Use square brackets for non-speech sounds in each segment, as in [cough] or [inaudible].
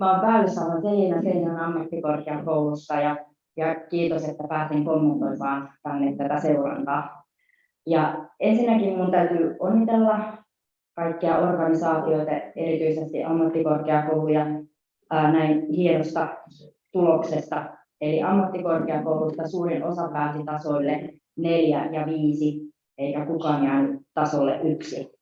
Mä oon päällysalan Selina Seinän ammattikorkeakoulusta ja, ja kiitos, että pääsin kommentoimaan tänne tätä seurantaa. Ja ensinnäkin mun täytyy onnitella kaikkia organisaatioita, erityisesti ammattikorkeakouluja, ää, näin hienosta tuloksesta. Eli ammattikorkeakoulusta suurin osa pääsi tasoille neljä ja viisi, eikä kukaan jäänyt tasolle yksi.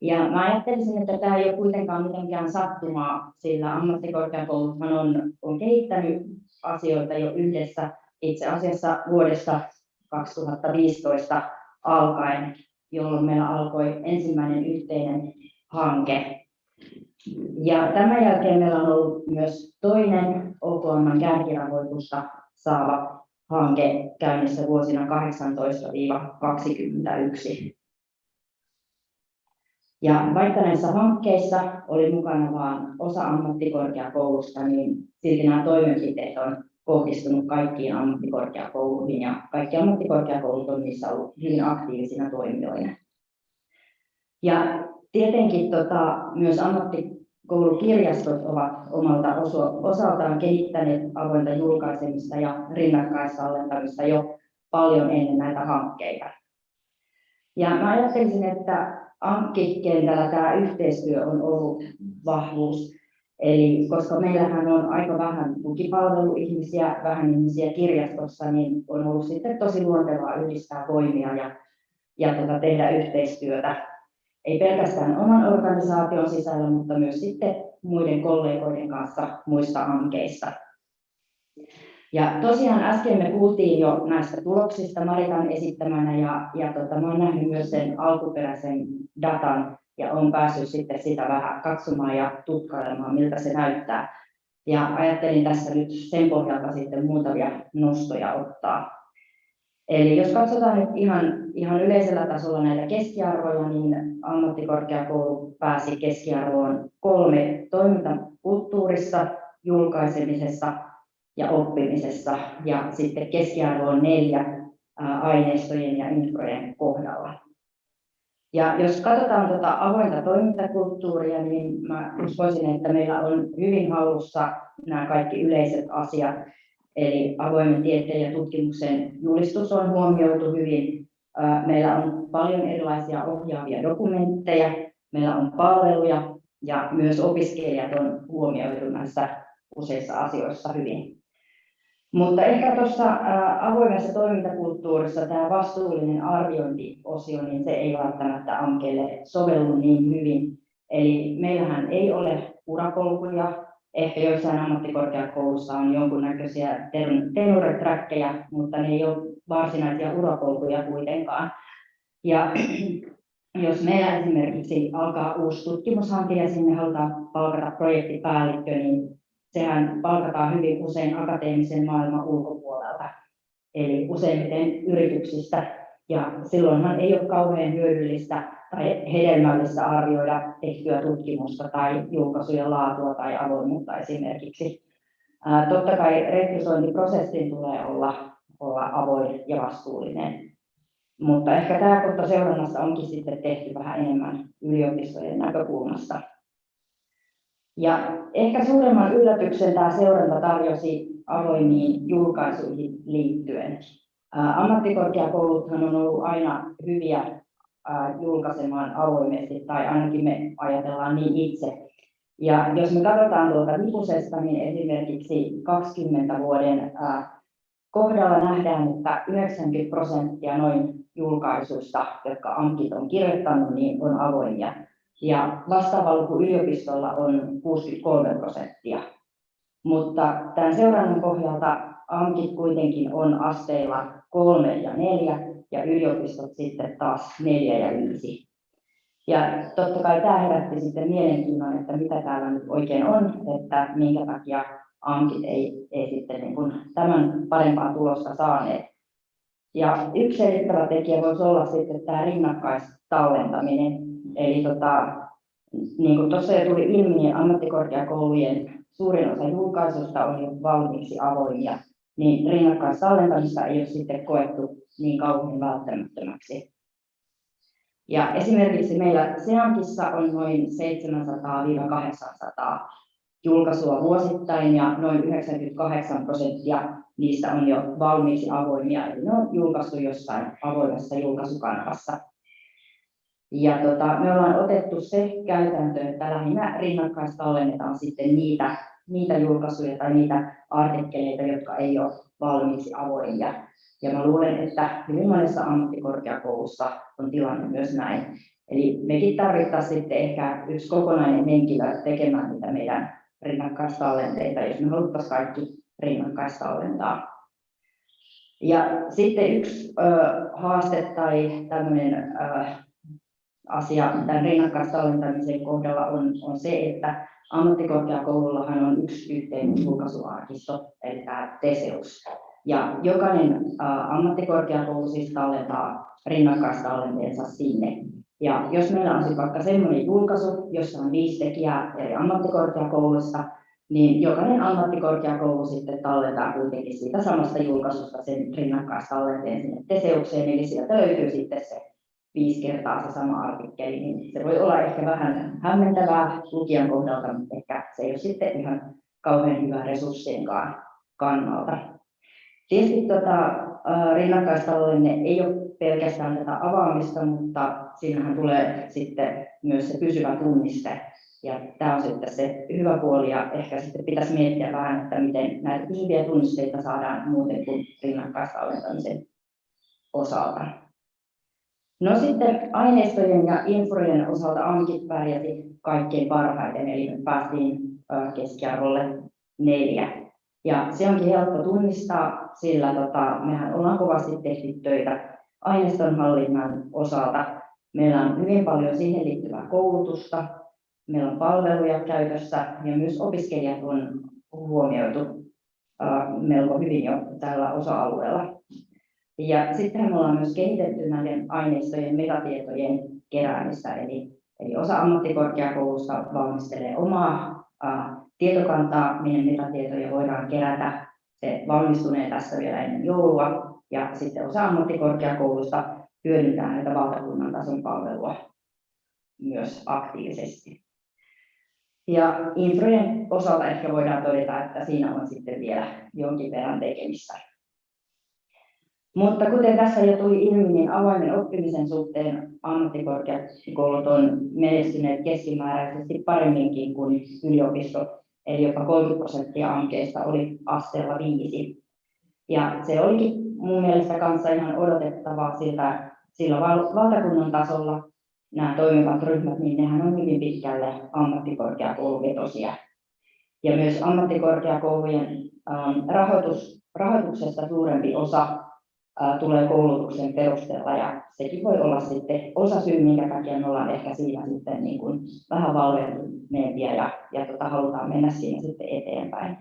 Ja mä ajattelisin, että tämä ei ole kuitenkaan mitenkään sattumaa, sillä ammattikorkeakouluthan on, on kehittänyt asioita jo yhdessä itse asiassa vuodesta 2015 alkaen, jolloin meillä alkoi ensimmäinen yhteinen hanke. Ja tämän jälkeen meillä on ollut myös toinen OKM kärkirahoitusta saava hanke käynnissä vuosina 18-21. Ja vaikka näissä hankkeissa oli mukana vain osa ammattikorkeakoulusta, niin silti nämä toimenpiteet on kohdistunut kaikkiin ammattikorkeakouluihin ja kaikki ammattikorkeakoulut on niissä ollut hyvin aktiivisina toimijoina. Ja tietenkin tota, myös ammattikoulukirjastot ovat omalta osaltaan kehittäneet avointa julkaisemista ja rinnakkaistallentamista jo paljon ennen näitä hankkeita. Ja mä ajattelisin, että ANKKI-kentällä tämä yhteistyö on ollut vahvuus. Eli koska meillähän on aika vähän tukipalveluihmisiä, vähän ihmisiä kirjastossa, niin on ollut sitten tosi luontevaa yhdistää voimia ja, ja tota, tehdä yhteistyötä. Ei pelkästään oman organisaation sisällä, mutta myös sitten muiden kollegoiden kanssa muista hankkeista. Ja tosiaan äsken me kuultiin jo näistä tuloksista Maritan esittämänä ja, ja tota, mä olen nähnyt myös sen alkuperäisen datan ja olen päässyt sitten sitä vähän katsomaan ja tutkailemaan, miltä se näyttää. Ja ajattelin tässä nyt sen pohjalta sitten muutamia nostoja ottaa. Eli jos katsotaan nyt ihan, ihan yleisellä tasolla näitä keskiarvoja, niin ammattikorkeakoulu pääsi keskiarvoon kolme toimintakulttuurissa, julkaisemisessa ja oppimisessa ja sitten keskiarvo on neljä aineistojen ja infrojen kohdalla. Ja jos katsotaan tuota avointa toimintakulttuuria, niin mä uskoisin, että meillä on hyvin hallussa nämä kaikki yleiset asiat. Eli avoimen tieteen ja tutkimuksen julistus on huomioitu hyvin. Meillä on paljon erilaisia ohjaavia dokumentteja, meillä on palveluja ja myös opiskelijat on huomioitu näissä useissa asioissa hyvin. Mutta ehkä tuossa avoimessa toimintakulttuurissa tämä vastuullinen arviointiosio, niin se ei välttämättä Ankeelle sovellu niin hyvin. Eli meillähän ei ole urapolkuja, ehkä joissain ammattikorkeakoulussa on jonkunnäköisiä tenureträkkejä, mutta ne ei ole varsinaisia urapolkuja kuitenkaan. Ja [clears throat] jos meillä esimerkiksi alkaa uusi tutkimushanke ja sinne halutaan palkata projektipäällikkö, niin sehän palkataan hyvin usein akateemisen maailman ulkopuolelta, eli useimmiten yrityksistä, ja silloinhan ei ole kauhean hyödyllistä tai hedelmällistä arvioida tehtyä tutkimusta tai julkaisujen laatua tai avoimuutta esimerkiksi. Ää, totta kai rekrytointiprosessin tulee olla, olla avoin ja vastuullinen, mutta ehkä tämä kohta seurannassa onkin sitten tehty vähän enemmän yliopistojen näkökulmasta. Ja ehkä suuremman yllätyksen tämä seuranta tarjosi avoimiin julkaisuihin liittyen. Ammattikorkeakouluthan on ollut aina hyviä julkaisemaan avoimesti, tai ainakin me ajatellaan niin itse. Ja jos me katsotaan tuolta Vipusesta, niin esimerkiksi 20 vuoden kohdalla nähdään, että 90 prosenttia noin julkaisuista, jotka AMKit on kirjoittanut, niin on avoimia ja vastaava luku yliopistolla on 63 prosenttia. Mutta tämän seurannan pohjalta AMKit kuitenkin on asteilla kolme ja neljä ja yliopistot sitten taas neljä ja viisi. Ja totta kai tämä herätti sitten mielenkiinnon, että mitä täällä nyt oikein on, että minkä takia AMKit ei, ei sitten niin kuin tämän parempaa tulosta saaneet. Ja yksi selittävä tekijä voisi olla sitten tämä rinnakkaistallentaminen, Eli tota, niin kuin tuossa jo tuli ilmi, niin ammattikorkeakoulujen suurin osa julkaisusta on jo valmiiksi avoimia, niin rinnakkaistallentamista ei ole sitten koettu niin kauhean välttämättömäksi. Ja esimerkiksi meillä Seankissa on noin 700-800 julkaisua vuosittain ja noin 98 prosenttia niistä on jo valmiiksi avoimia, eli ne on julkaistu jossain avoimessa julkaisukanavassa. Ja tota, me ollaan otettu se käytäntö, että lähinnä rinnakkaistallennetaan sitten niitä, niitä julkaisuja tai niitä artikkeleita, jotka ei ole valmiiksi avoimia. Ja mä luulen, että hyvin monessa ammattikorkeakoulussa on tilanne myös näin. Eli mekin tarvittaisiin sitten ehkä yksi kokonainen henkilö tekemään niitä meidän rinnakkaistallenteita, jos me haluttaisiin kaikki rinnakkaistallentaa. Ja sitten yksi ö, haaste tai tämmöinen ö, asia tämän rinnakkaistallentamisen kohdalla on, on se, että ammattikorkeakoulullahan on yksi yhteinen julkaisuarkisto, eli tämä Teseus. Ja jokainen äh, ammattikorkeakoulu siis tallentaa rinnakkaistallenteensa sinne. Ja jos meillä on vaikka sellainen julkaisu, jossa on viisi tekijää eri ammattikorkeakouluista, niin jokainen ammattikorkeakoulu sitten tallentaa kuitenkin siitä samasta julkaisusta sen rinnakkaistallenteen sinne Teseukseen, eli sieltä löytyy sitten se viisi kertaa se sama artikkeli, niin se voi olla ehkä vähän hämmentävää lukijan kohdalta, mutta ehkä se ei ole sitten ihan kauhean hyvä resurssienkaan kannalta. Tietysti tota, rinnakkaistaloudellinen ei ole pelkästään tätä avaamista, mutta siinähän tulee sitten myös se pysyvä tunniste. Ja tämä on sitten se hyvä puoli ja ehkä sitten pitäisi miettiä vähän, että miten näitä pysyviä tunnisteita saadaan muuten kuin rinnakkaistallentamisen osalta. No sitten aineistojen ja infojen osalta AMKit pärjäsi kaikkein parhaiten, eli me päästiin keskiarvolle neljä. Ja se onkin helppo tunnistaa, sillä tota, mehän ollaan kovasti tehty töitä aineistonhallinnan osalta. Meillä on hyvin paljon siihen liittyvää koulutusta, meillä on palveluja käytössä ja myös opiskelijat on huomioitu melko hyvin jo tällä osa-alueella. Ja sitten me ollaan myös kehitetty näiden aineistojen metatietojen keräämistä, eli, eli osa ammattikorkeakoulusta valmistelee omaa ää, tietokantaa, minne metatietoja voidaan kerätä. Se valmistunee tässä vielä ennen joulua, ja sitten osa ammattikorkeakoulusta hyödyntää näitä valtakunnan tason palvelua myös aktiivisesti. Ja infrojen osalta ehkä voidaan todeta, että siinä on sitten vielä jonkin verran tekemistä. Mutta kuten tässä jo tuli ilmi, niin avoimen oppimisen suhteen ammattikorkeakoulut on menestyneet keskimääräisesti paremminkin kuin yliopistot, eli jopa 30 prosenttia ankeista oli asteella viisi. Ja se olikin mun mielestä kanssa ihan odotettavaa siltä, sillä valtakunnan tasolla nämä toimivat ryhmät, niin nehän on hyvin pitkälle ammattikorkeakouluvetosia. Ja myös ammattikorkeakoulujen rahoitus, rahoituksesta suurempi osa tulee koulutuksen perusteella. Ja sekin voi olla sitten osa syy, minkä takia me ollaan ehkä siinä sitten niin kuin vähän valveutuneempia ja, ja tota, halutaan mennä siinä sitten eteenpäin.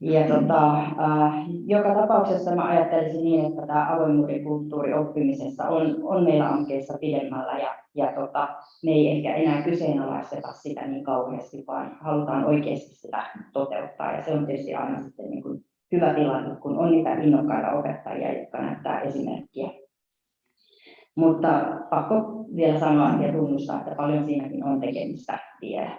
Ja tota, äh, joka tapauksessa mä ajattelisin niin, että tämä avoimuuden kulttuuri oppimisessa on, on meillä hankkeessa pidemmällä ja, ja tota, me ei ehkä enää kyseenalaisteta sitä niin kauheasti, vaan halutaan oikeasti sitä toteuttaa. Ja se on tietysti aina sitten niin kuin hyvä tilanne, kun on niitä innokkaita opettajia, jotka näyttää esimerkkiä. Mutta pakko vielä sanoa ja tunnustaa, että paljon siinäkin on tekemistä vielä.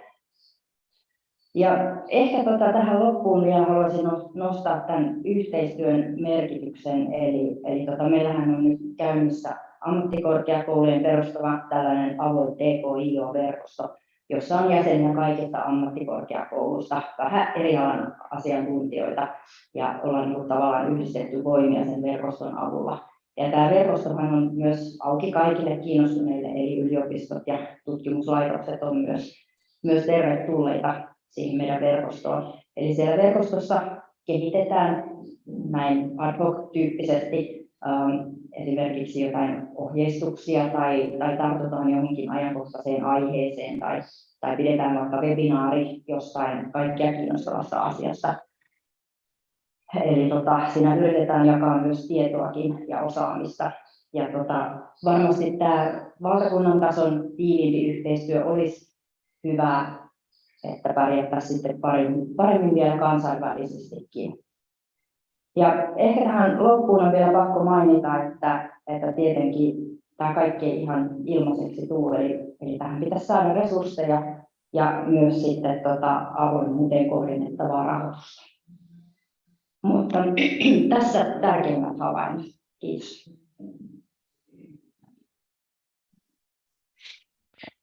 Ja ehkä tota, tähän loppuun vielä haluaisin nostaa tämän yhteistyön merkityksen. Eli, eli tota, meillähän on nyt käynnissä ammattikorkeakoulujen perustava tällainen avoin TKIO-verkosto, jossa on jäseniä kaikista ammattikorkeakoulusta, vähän eri alan asiantuntijoita, ja ollaan niin tavallaan yhdistetty voimia sen verkoston avulla. Ja tämä verkostohan on myös auki kaikille kiinnostuneille, eli yliopistot ja tutkimuslaitokset on myös, myös tervetulleita siihen meidän verkostoon. Eli siellä verkostossa kehitetään näin ad hoc-tyyppisesti esimerkiksi jotain ohjeistuksia tai, tai tartutaan johonkin ajankohtaiseen aiheeseen tai, tai pidetään vaikka webinaari jostain kaikkia kiinnostavasta asiasta. Eli tota, siinä yritetään jakaa myös tietoakin ja osaamista. Ja tota, varmasti tämä valtakunnan tason tiiviimpi yhteistyö olisi hyvä, että pärjättäisiin sitten paremmin, paremmin vielä kansainvälisestikin. Ja ehkä tähän loppuun on vielä pakko mainita, että, että tietenkin tämä kaikki ei ihan ilmaiseksi tule, eli, eli tähän pitäisi saada resursseja ja myös sitten tota, avoimuuteen kohdennettavaa rahoitusta. Mutta [clears throat] tässä tärkeimmät havainnot. Kiitos.